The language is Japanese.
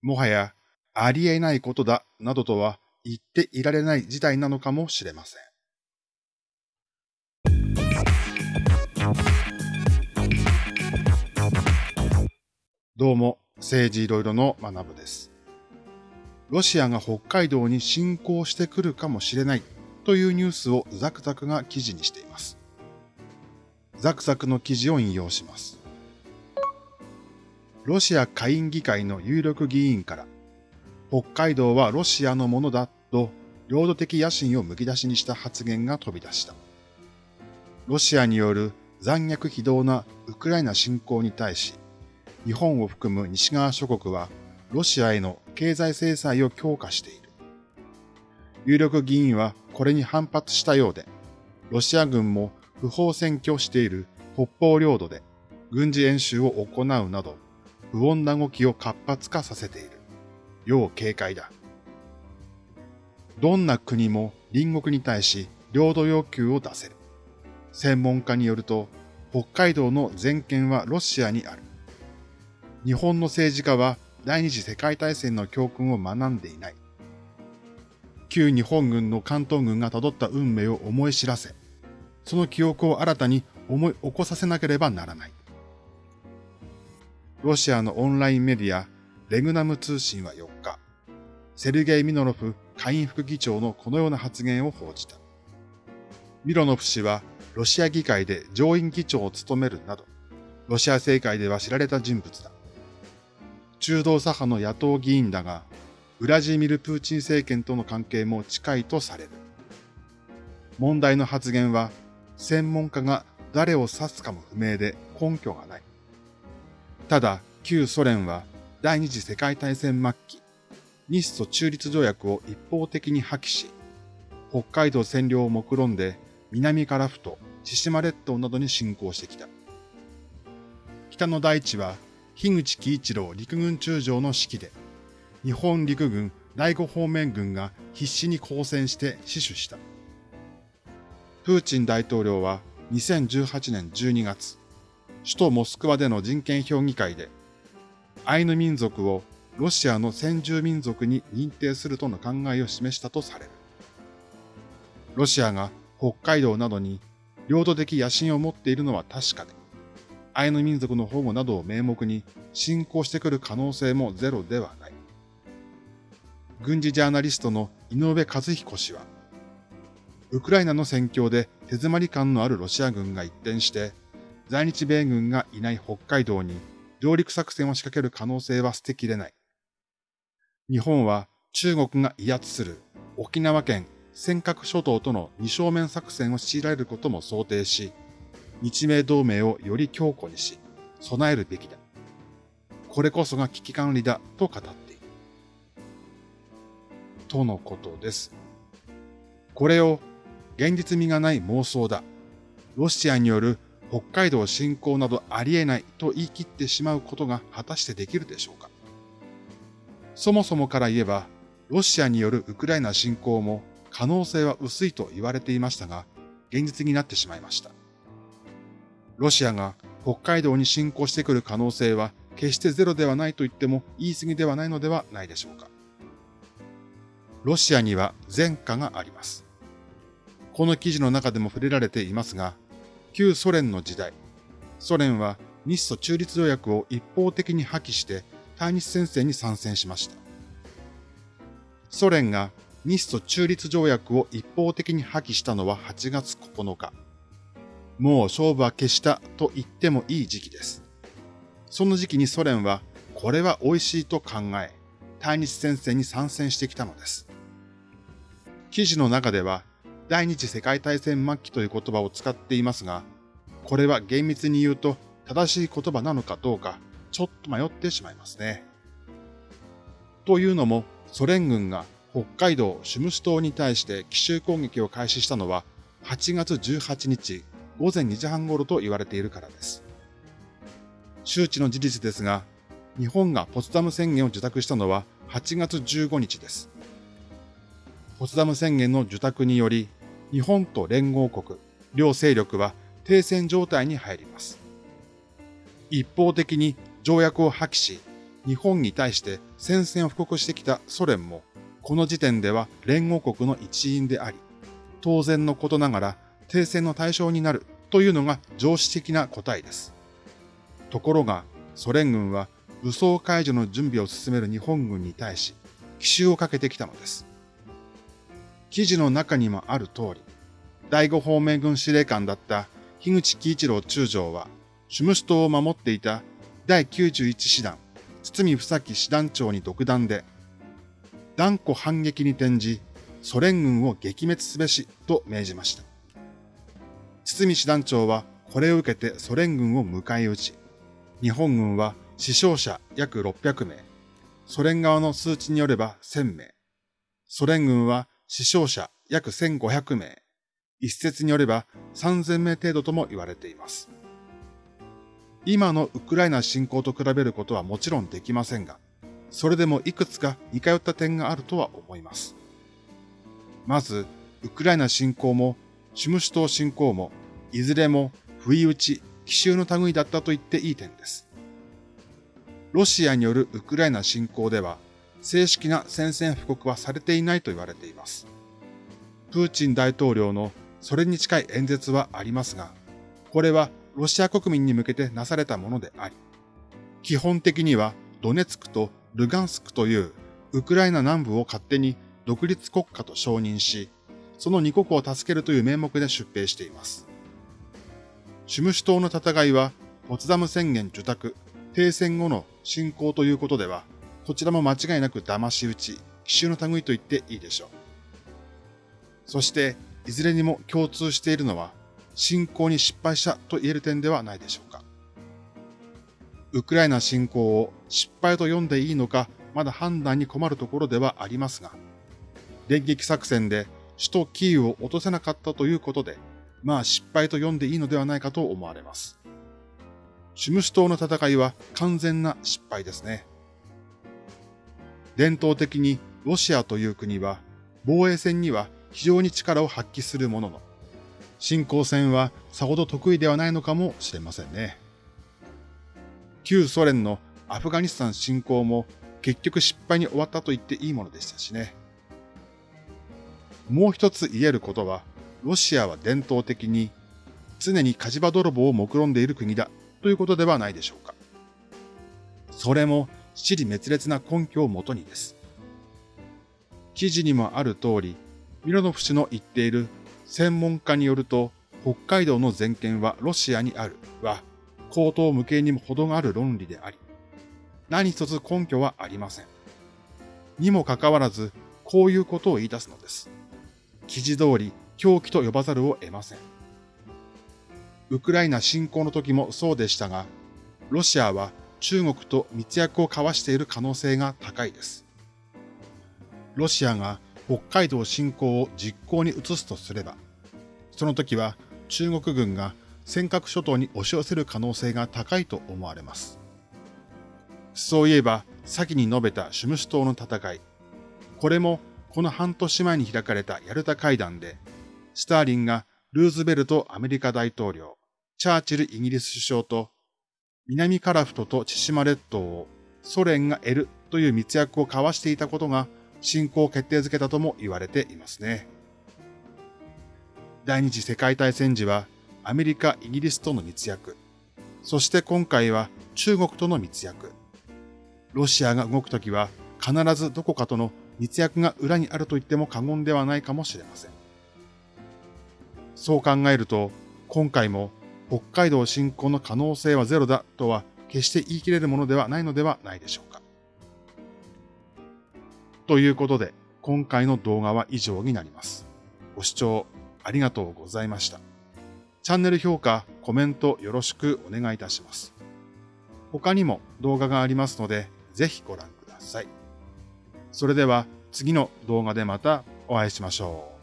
もはやありえないことだなどとは言っていられない事態なのかもしれません。どうも、政治いろいろの学部です。ロシアが北海道に侵攻してくるかもしれないというニュースをザクザクが記事にしています。ザクザクの記事を引用します。ロシア下院議会の有力議員から、北海道はロシアのものだと領土的野心をむき出しにした発言が飛び出した。ロシアによる残虐非道なウクライナ侵攻に対し、日本を含む西側諸国はロシアへの経済制裁を強化している。有力議員はこれに反発したようで、ロシア軍も不法占拠している北方領土で軍事演習を行うなど、不穏な動きを活発化させている。要警戒だ。どんな国も隣国に対し領土要求を出せる。専門家によると、北海道の全権はロシアにある。日本の政治家は第二次世界大戦の教訓を学んでいない。旧日本軍の関東軍が辿った運命を思い知らせ、その記憶を新たに思い起こさせなければならない。ロシアのオンラインメディア、レグナム通信は4日、セルゲイ・ミノロフ下院副議長のこのような発言を報じた。ミロノフ氏はロシア議会で上院議長を務めるなど、ロシア政界では知られた人物だ。中道左派の野党議員だが、ウラジーミル・プーチン政権との関係も近いとされる。問題の発言は、専門家が誰を指すかも不明で根拠がない。ただ、旧ソ連は第二次世界大戦末期、日ソ中立条約を一方的に破棄し、北海道占領を目論んで南からふと千島列島などに侵攻してきた。北の大地は樋口喜一郎陸軍中将の指揮で、日本陸軍第五方面軍が必死に抗戦して死守した。プーチン大統領は2018年12月、首都モスクワでの人権評議会で、アイヌ民族をロシアの先住民族に認定するとの考えを示したとされる。ロシアが北海道などに領土的野心を持っているのは確かで、アイヌ民族の保護などを名目に侵攻してくる可能性もゼロではない。軍事ジャーナリストの井上和彦氏は、ウクライナの戦況で手詰まり感のあるロシア軍が一転して、在日米軍がいない北海道に上陸作戦を仕掛ける可能性は捨てきれない。日本は中国が威圧する沖縄県尖閣諸島との二正面作戦を強いられることも想定し、日米同盟をより強固にし、備えるべきだ。これこそが危機管理だと語っている。とのことです。これを現実味がない妄想だ。ロシアによる北海道侵攻などありえないと言い切ってしまうことが果たしてできるでしょうか。そもそもから言えば、ロシアによるウクライナ侵攻も可能性は薄いと言われていましたが、現実になってしまいました。ロシアが北海道に侵攻してくる可能性は決してゼロではないと言っても言い過ぎではないのではないでしょうか。ロシアには前科があります。この記事の中でも触れられていますが、旧ソ連の時代、ソ連は日ソ中立条約を一方的に破棄して対日戦線に参戦しました。ソ連が日ソ中立条約を一方的に破棄したのは8月9日。もう勝負は消したと言ってもいい時期です。その時期にソ連はこれは美味しいと考え、対日戦線に参戦してきたのです。記事の中では第二次世界大戦末期という言葉を使っていますが、これは厳密に言うと正しい言葉なのかどうか、ちょっと迷ってしまいますね。というのも、ソ連軍が北海道シュムシ島に対して奇襲攻撃を開始したのは8月18日午前2時半頃と言われているからです。周知の事実ですが、日本がポツダム宣言を受諾したのは8月15日です。ポツダム宣言の受諾により、日本と連合国、両勢力は停戦状態に入ります。一方的に条約を破棄し、日本に対して戦線を布告してきたソ連も、この時点では連合国の一員であり、当然のことながら停戦の対象になるというのが常識的な答えです。ところが、ソ連軍は武装解除の準備を進める日本軍に対し、奇襲をかけてきたのです。記事の中にもある通り、第五方面軍司令官だった樋口喜一郎中将は、シュムシ島を守っていた第91師団、堤房木師団長に独断で、断固反撃に転じ、ソ連軍を撃滅すべしと命じました。堤師団長はこれを受けてソ連軍を迎え撃ち、日本軍は死傷者約600名、ソ連側の数値によれば1000名、ソ連軍は死傷者約1500名、一説によれば3000名程度とも言われています。今のウクライナ侵攻と比べることはもちろんできませんが、それでもいくつか似通った点があるとは思います。まず、ウクライナ侵攻も、シュムシュ島侵攻も、いずれも不意打ち、奇襲の類だったと言っていい点です。ロシアによるウクライナ侵攻では、正式な宣戦布告はされていないと言われています。プーチン大統領のそれに近い演説はありますが、これはロシア国民に向けてなされたものであり、基本的にはドネツクとルガンスクというウクライナ南部を勝手に独立国家と承認し、その二国を助けるという名目で出兵しています。シュムシュ島の戦いは、ポツダム宣言受託、停戦後の侵攻ということでは、こちらも間違いなく騙し討ち、奇襲の類と言っていいでしょう。そして、いずれにも共通しているのは、侵攻に失敗したと言える点ではないでしょうか。ウクライナ侵攻を失敗と読んでいいのか、まだ判断に困るところではありますが、電撃作戦で首都キーウを落とせなかったということで、まあ失敗と読んでいいのではないかと思われます。シュムシュ島の戦いは完全な失敗ですね。伝統的にロシアという国は防衛戦には非常に力を発揮するものの、侵攻戦はさほど得意ではないのかもしれませんね。旧ソ連のアフガニスタン侵攻も結局失敗に終わったと言っていいものでしたしね。もう一つ言えることは、ロシアは伝統的に常に火事場泥棒を目論んでいる国だということではないでしょうか。それも、死に滅裂な根拠をもとにです。記事にもある通り、ミロノフ氏の言っている専門家によると、北海道の全権はロシアにあるは、口頭無形にも程がある論理であり、何一つ根拠はありません。にもかかわらず、こういうことを言い出すのです。記事通り、狂気と呼ばざるを得ません。ウクライナ侵攻の時もそうでしたが、ロシアは中国と密約を交わしている可能性が高いです。ロシアが北海道侵攻を実行に移すとすれば、その時は中国軍が尖閣諸島に押し寄せる可能性が高いと思われます。そういえば、先に述べたシュムシ島の戦い、これもこの半年前に開かれたヤルタ会談で、スターリンがルーズベルトアメリカ大統領、チャーチルイギリス首相と、南カラフトと千島列島をソ連が得るという密約を交わしていたことが侵攻を決定づけたとも言われていますね。第二次世界大戦時はアメリカ、イギリスとの密約、そして今回は中国との密約。ロシアが動くときは必ずどこかとの密約が裏にあると言っても過言ではないかもしれません。そう考えると、今回も北海道侵攻の可能性はゼロだとは決して言い切れるものではないのではないでしょうか。ということで、今回の動画は以上になります。ご視聴ありがとうございました。チャンネル評価、コメントよろしくお願いいたします。他にも動画がありますので、ぜひご覧ください。それでは次の動画でまたお会いしましょう。